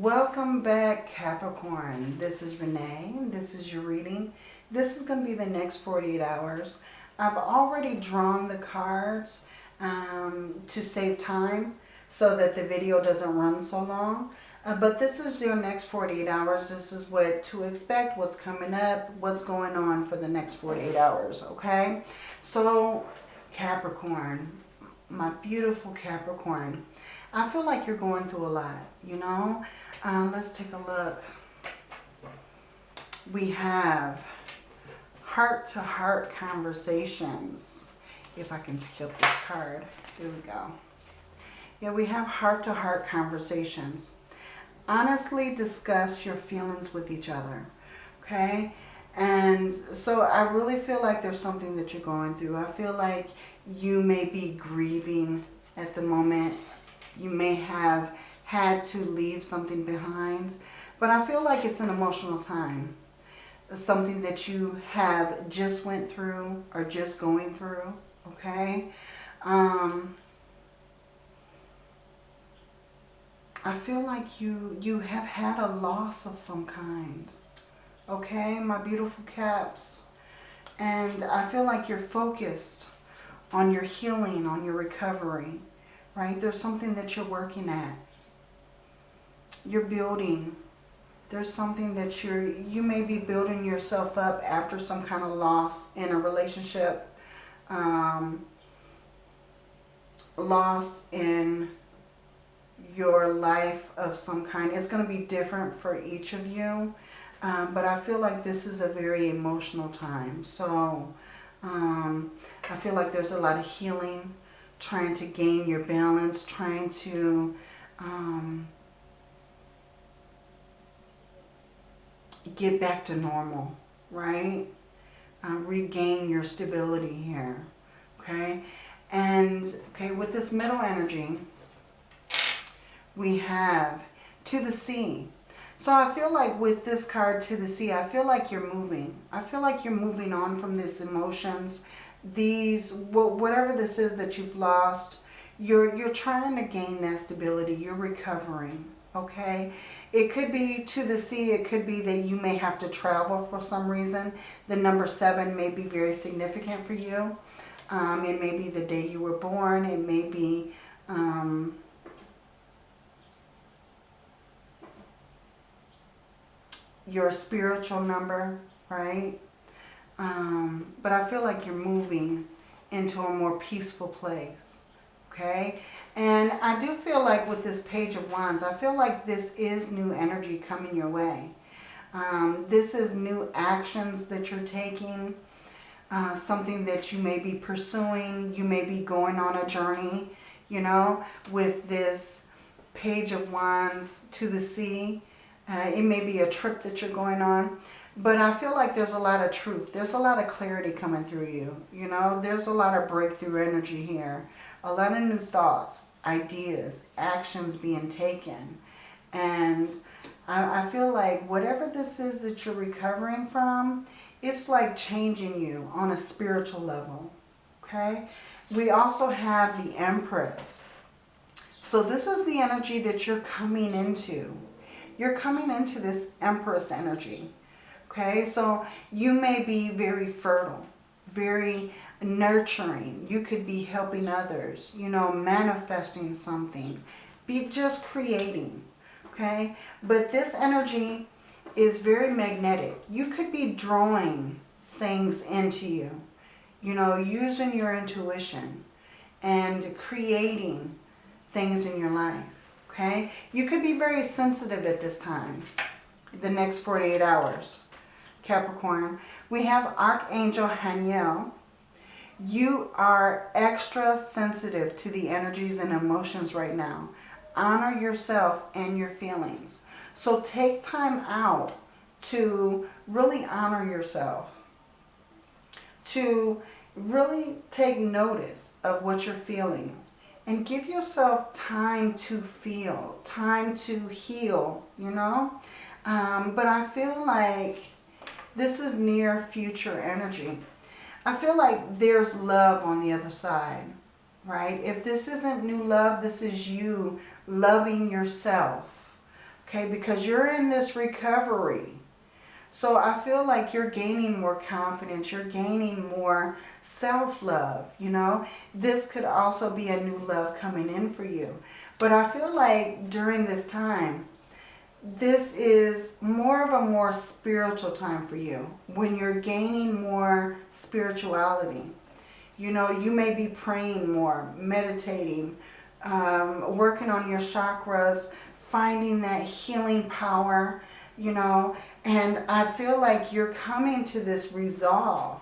Welcome back Capricorn. This is Renee this is your reading. This is going to be the next 48 hours. I've already drawn the cards um, to save time so that the video doesn't run so long. Uh, but this is your next 48 hours. This is what to expect, what's coming up, what's going on for the next 48 hours, okay? So Capricorn, my beautiful Capricorn, I feel like you're going through a lot, you know? Um, let's take a look. We have heart-to-heart -heart conversations. If I can pick up this card. There we go. Yeah, we have heart-to-heart -heart conversations. Honestly discuss your feelings with each other. Okay? And so I really feel like there's something that you're going through. I feel like you may be grieving at the moment. You may have had to leave something behind. But I feel like it's an emotional time. Something that you have just went through or just going through. Okay? Um, I feel like you, you have had a loss of some kind. Okay, my beautiful caps. And I feel like you're focused on your healing, on your recovery. Right? There's something that you're working at you're building. There's something that you're, you may be building yourself up after some kind of loss in a relationship. Um, loss in your life of some kind. It's going to be different for each of you. Um, but I feel like this is a very emotional time. So um, I feel like there's a lot of healing, trying to gain your balance, trying to um, get back to normal, right? Um, regain your stability here, okay? And, okay, with this middle energy, we have to the sea. So I feel like with this card to the sea, I feel like you're moving. I feel like you're moving on from these emotions. These, whatever this is that you've lost, you're, you're trying to gain that stability. You're recovering, okay? It could be to the sea. It could be that you may have to travel for some reason. The number seven may be very significant for you. Um, it may be the day you were born. It may be um, your spiritual number, right? Um, but I feel like you're moving into a more peaceful place, okay? And I do feel like with this Page of Wands, I feel like this is new energy coming your way. Um, this is new actions that you're taking, uh, something that you may be pursuing. You may be going on a journey, you know, with this Page of Wands to the sea. Uh, it may be a trip that you're going on. But I feel like there's a lot of truth. There's a lot of clarity coming through you. You know, there's a lot of breakthrough energy here a lot of new thoughts, ideas, actions being taken. And I, I feel like whatever this is that you're recovering from, it's like changing you on a spiritual level. Okay? We also have the Empress. So this is the energy that you're coming into. You're coming into this Empress energy. Okay? So you may be very fertile, very nurturing. You could be helping others, you know, manifesting something. Be just creating, okay? But this energy is very magnetic. You could be drawing things into you, you know, using your intuition and creating things in your life, okay? You could be very sensitive at this time, the next 48 hours, Capricorn. We have Archangel Haniel you are extra sensitive to the energies and emotions right now. Honor yourself and your feelings. So take time out to really honor yourself. To really take notice of what you're feeling. And give yourself time to feel, time to heal, you know. Um, but I feel like this is near future energy. I feel like there's love on the other side, right? If this isn't new love, this is you loving yourself, Okay, because you're in this recovery. So I feel like you're gaining more confidence. You're gaining more self-love, you know. This could also be a new love coming in for you. But I feel like during this time, this is more of a more spiritual time for you. When you're gaining more spirituality. You know, you may be praying more, meditating, um, working on your chakras, finding that healing power, you know, and I feel like you're coming to this resolve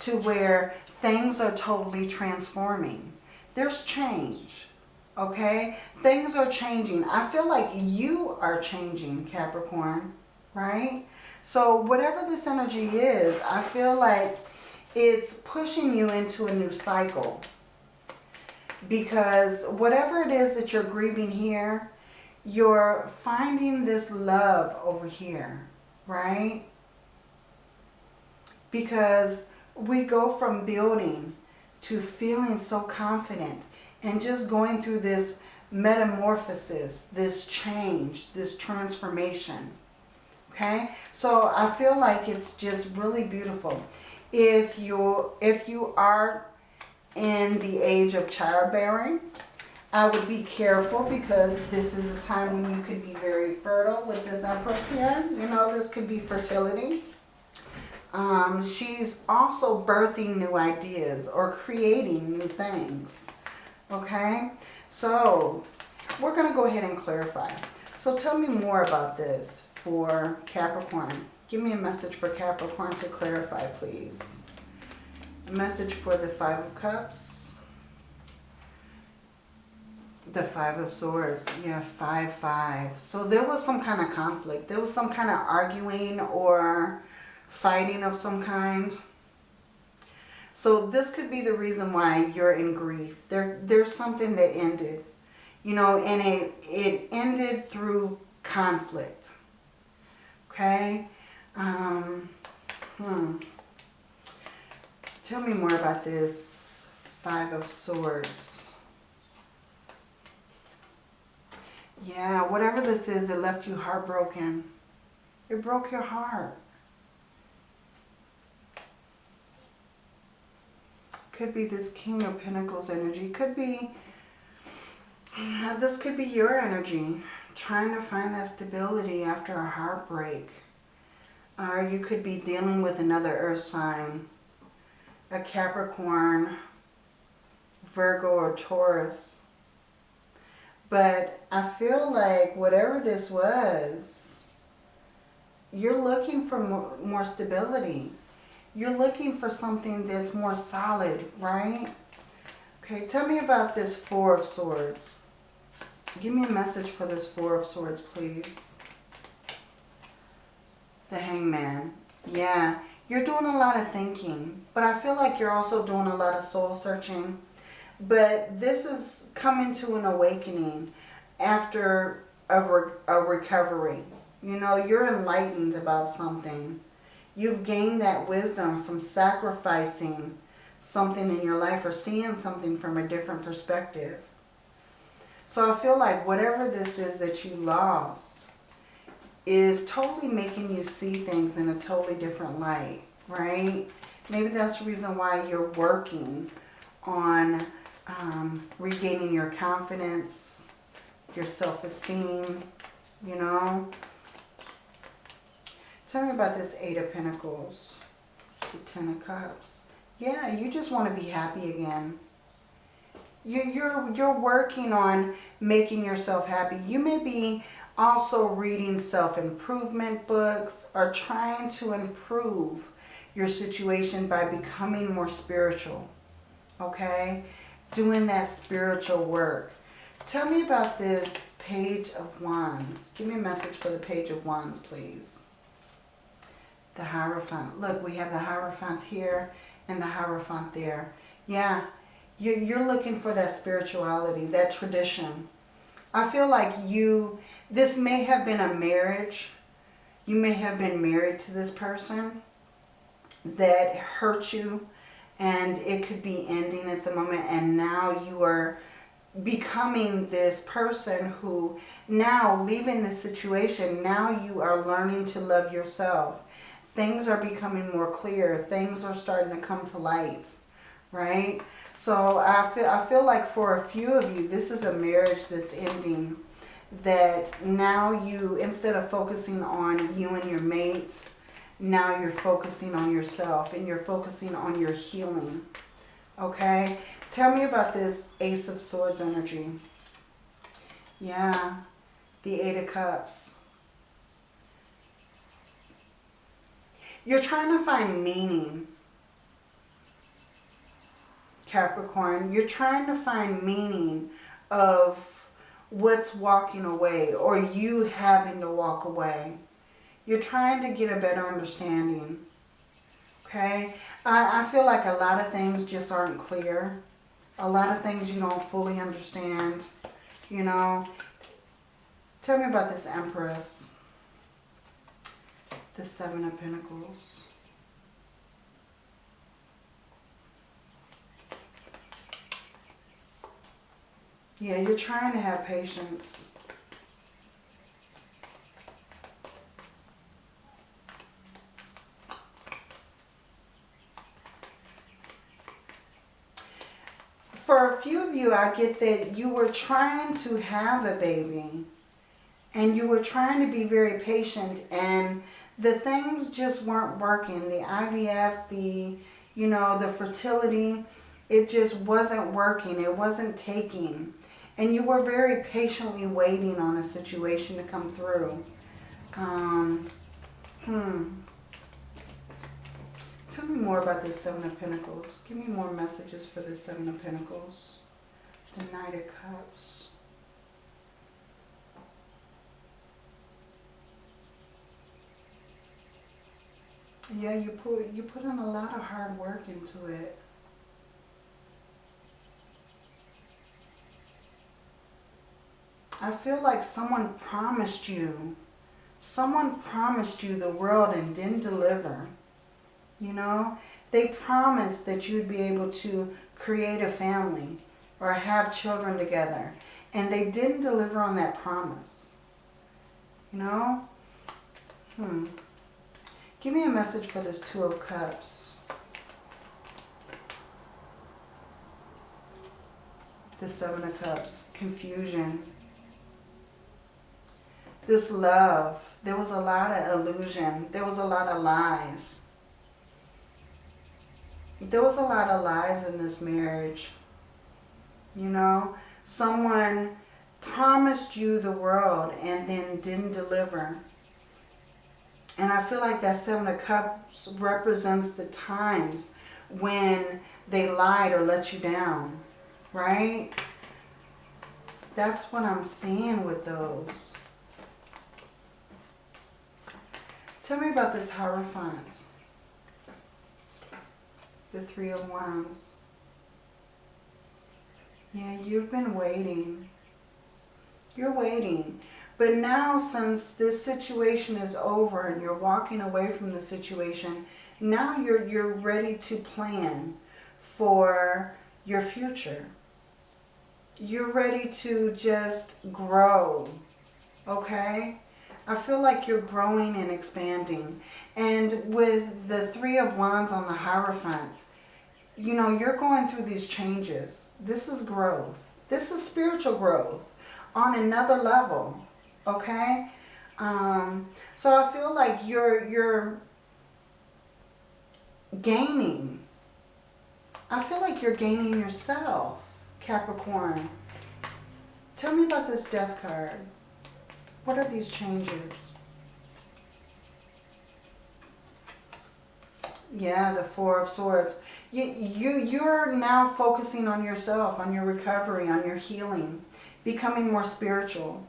to where things are totally transforming. There's change, okay? Things are changing. I feel like you are changing, Capricorn, right? So whatever this energy is, I feel like it's pushing you into a new cycle. Because whatever it is that you're grieving here, you're finding this love over here right? Because we go from building to feeling so confident and just going through this metamorphosis, this change, this transformation. Okay, so I feel like it's just really beautiful. If you if you are in the age of childbearing, I would be careful because this is a time when you could be very fertile with this Empress here. You know, this could be fertility. Um, she's also birthing new ideas or creating new things. Okay? So, we're going to go ahead and clarify. So tell me more about this for Capricorn. Give me a message for Capricorn to clarify, please. A message for the Five of Cups. The Five of Swords. Yeah, five, five. So there was some kind of conflict. There was some kind of arguing or fighting of some kind. So this could be the reason why you're in grief. There, there's something that ended. You know, and it, it ended through conflict. Okay? Um, hmm. Tell me more about this Five of Swords. Yeah, whatever this is, it left you heartbroken. It broke your heart. Could be this King of Pentacles energy. Could be, uh, this could be your energy. Trying to find that stability after a heartbreak. Or you could be dealing with another earth sign. A Capricorn, Virgo, or Taurus. But I feel like whatever this was, you're looking for more, more stability. You're looking for something that's more solid, right? Okay, tell me about this Four of Swords. Give me a message for this Four of Swords, please. The Hangman. Yeah, you're doing a lot of thinking, but I feel like you're also doing a lot of soul searching but this is coming to an awakening after a, re a recovery. You know, you're enlightened about something. You've gained that wisdom from sacrificing something in your life or seeing something from a different perspective. So I feel like whatever this is that you lost is totally making you see things in a totally different light, right? Maybe that's the reason why you're working on um, regaining your confidence, your self-esteem, you know. Tell me about this Eight of Pentacles, the Ten of Cups. Yeah, you just want to be happy again. You, you're, you're working on making yourself happy. You may be also reading self-improvement books or trying to improve your situation by becoming more spiritual. Okay? doing that spiritual work. Tell me about this Page of Wands. Give me a message for the Page of Wands, please. The Hierophant. Look, we have the Hierophant here and the Hierophant there. Yeah, you're looking for that spirituality, that tradition. I feel like you, this may have been a marriage. You may have been married to this person that hurt you and it could be ending at the moment and now you are becoming this person who now leaving the situation, now you are learning to love yourself. Things are becoming more clear. Things are starting to come to light, right? So I feel, I feel like for a few of you, this is a marriage that's ending. That now you, instead of focusing on you and your mate, now you're focusing on yourself and you're focusing on your healing. Okay? Tell me about this Ace of Swords energy. Yeah, the Eight of Cups. You're trying to find meaning, Capricorn. You're trying to find meaning of what's walking away or you having to walk away. You're trying to get a better understanding. Okay? I, I feel like a lot of things just aren't clear. A lot of things you don't fully understand. You know? Tell me about this Empress. The Seven of Pentacles. Yeah, you're trying to have patience. For a few of you, I get that you were trying to have a baby and you were trying to be very patient and the things just weren't working. The IVF, the, you know, the fertility, it just wasn't working. It wasn't taking. And you were very patiently waiting on a situation to come through. Um, hmm. Tell me more about this Seven of Pentacles. Give me more messages for the Seven of Pentacles. The Knight of Cups. Yeah, you put you put in a lot of hard work into it. I feel like someone promised you, someone promised you the world and didn't deliver. You know, they promised that you'd be able to create a family or have children together. And they didn't deliver on that promise. You know? Hmm. Give me a message for this Two of Cups. The Seven of Cups. Confusion. This love. There was a lot of illusion. There was a lot of lies. There was a lot of lies in this marriage. You know, someone promised you the world and then didn't deliver. And I feel like that Seven of Cups represents the times when they lied or let you down, right? That's what I'm seeing with those. Tell me about this Hierophant. The Three of Wands. Yeah, you've been waiting. You're waiting. But now since this situation is over and you're walking away from the situation, now you're, you're ready to plan for your future. You're ready to just grow, okay? I feel like you're growing and expanding. And with the Three of Wands on the Hierophant, you know, you're going through these changes. This is growth. This is spiritual growth on another level okay? Um, so I feel like you're you're gaining. I feel like you're gaining yourself Capricorn. Tell me about this death card. What are these changes? Yeah the four of swords. You, you you're now focusing on yourself on your recovery on your healing becoming more spiritual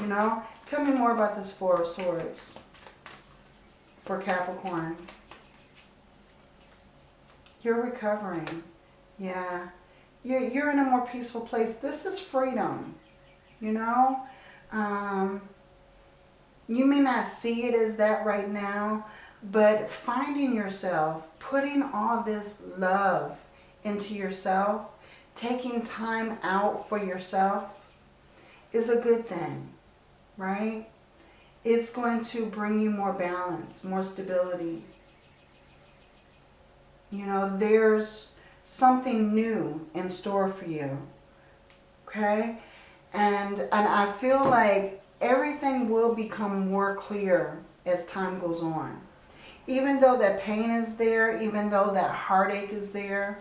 you know? Tell me more about this Four of Swords for Capricorn. You're recovering. Yeah. You're, you're in a more peaceful place. This is freedom. You know? Um, you may not see it as that right now, but finding yourself, putting all this love into yourself, taking time out for yourself is a good thing, right? It's going to bring you more balance, more stability. You know, there's something new in store for you. Okay? And, and I feel like everything will become more clear as time goes on. Even though that pain is there, even though that heartache is there,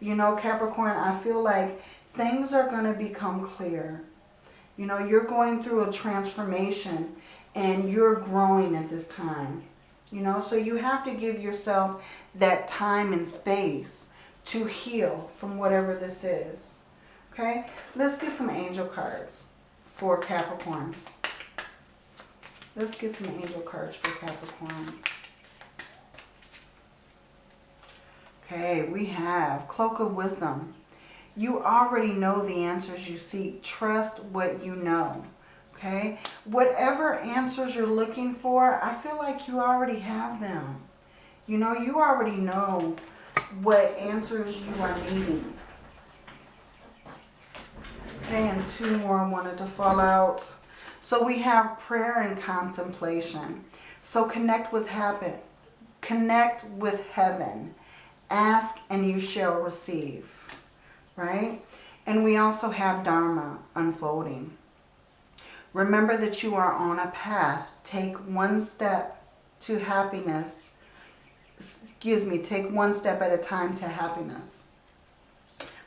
you know, Capricorn, I feel like things are going to become clear. You know, you're going through a transformation and you're growing at this time. You know, so you have to give yourself that time and space to heal from whatever this is. Okay, let's get some angel cards for Capricorn. Let's get some angel cards for Capricorn. Okay, we have Cloak of Wisdom. You already know the answers you seek. Trust what you know. Okay, whatever answers you're looking for, I feel like you already have them. You know, you already know what answers you are needing. Okay, and two more wanted to fall out. So we have prayer and contemplation. So connect with heaven. Connect with heaven. Ask and you shall receive. Right? And we also have Dharma unfolding. Remember that you are on a path. Take one step to happiness. Excuse me, take one step at a time to happiness.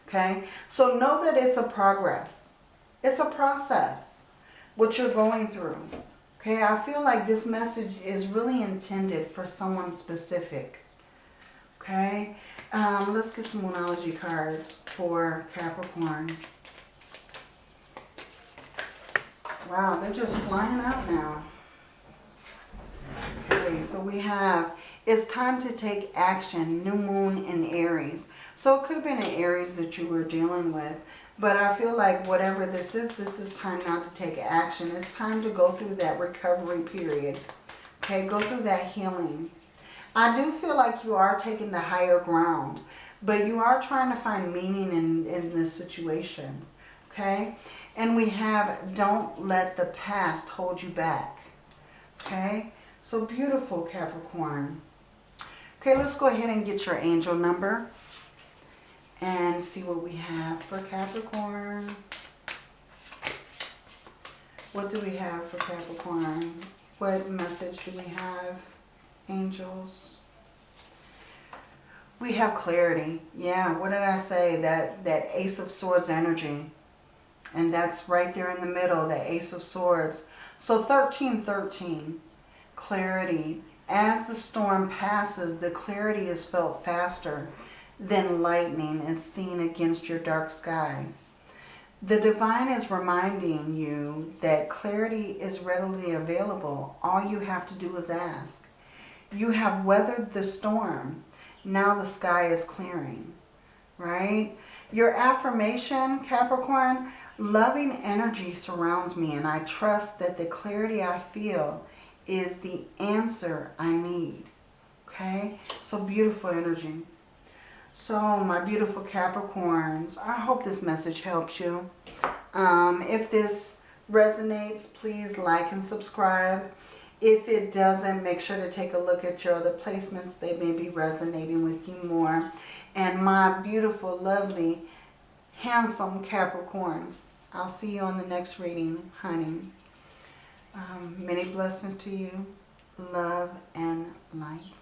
Okay? So know that it's a progress. It's a process. What you're going through. Okay? I feel like this message is really intended for someone specific. Okay? Um, let's get some Moonology cards for Capricorn. Wow, they're just flying out now. Okay, so we have, it's time to take action, new moon in Aries. So it could have been an Aries that you were dealing with. But I feel like whatever this is, this is time now to take action. It's time to go through that recovery period. Okay, go through that healing. I do feel like you are taking the higher ground. But you are trying to find meaning in, in this situation. Okay? And we have don't let the past hold you back. Okay? So beautiful, Capricorn. Okay, let's go ahead and get your angel number. And see what we have for Capricorn. What do we have for Capricorn? What message do we have? Angels. We have clarity. Yeah, what did I say? That, that Ace of Swords energy. And that's right there in the middle, the Ace of Swords. So 1313, clarity. As the storm passes, the clarity is felt faster than lightning is seen against your dark sky. The divine is reminding you that clarity is readily available. All you have to do is ask. You have weathered the storm. Now the sky is clearing, right? Your affirmation, Capricorn, Loving energy surrounds me and I trust that the clarity I feel is the answer I need. Okay? So beautiful energy. So my beautiful Capricorns, I hope this message helps you. Um, if this resonates, please like and subscribe. If it doesn't, make sure to take a look at your other placements. They may be resonating with you more. And my beautiful, lovely, handsome Capricorn, I'll see you on the next reading, honey. Um, many blessings to you. Love and light.